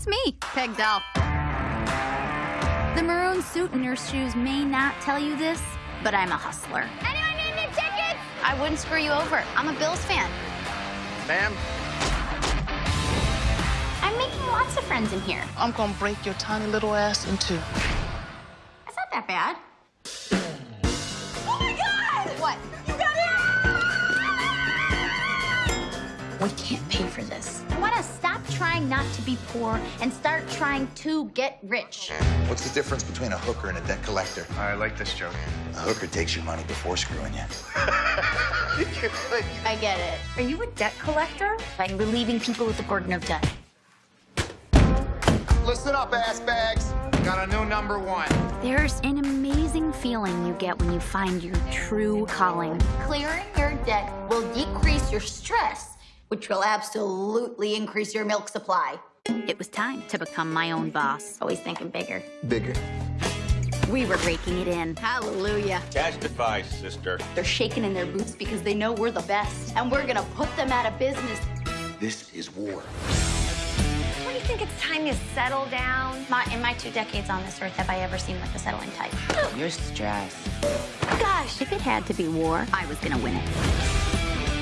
That's me, Peg Dahl. The maroon suit and your shoes may not tell you this, but I'm a hustler. Anyone need any tickets? I wouldn't screw you over. I'm a Bills fan. Ma'am, I'm making lots of friends in here. I'm gonna break your tiny little ass in two. It's not that bad. Oh my God! What? We can't pay for this. I want to stop trying not to be poor and start trying to get rich. What's the difference between a hooker and a debt collector? I like this joke. A hooker takes your money before screwing you. I get it. Are you a debt collector? By relieving people with the burden of debt. Listen up, ass bags. Got a new number one. There's an amazing feeling you get when you find your true calling. Clearing your debt will decrease your stress, which will absolutely increase your milk supply. It was time to become my own boss. Always thinking bigger. Bigger. We were raking it in. Hallelujah. Testify, sister. They're shaking in their boots because they know we're the best, and we're gonna put them out of business. This is war. Don't you think it's time you settle down? My, in my two decades on this earth, have I ever seen like a settling type? Oh, you're stressed. Gosh, if it had to be war, I was gonna win it.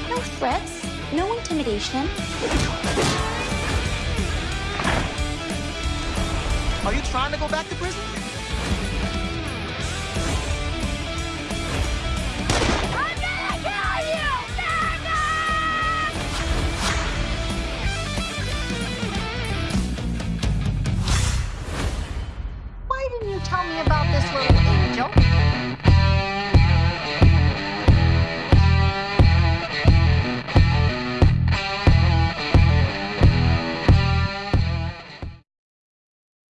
No threats, no intimidation. Are you trying to go back to prison? tell me about this little angel?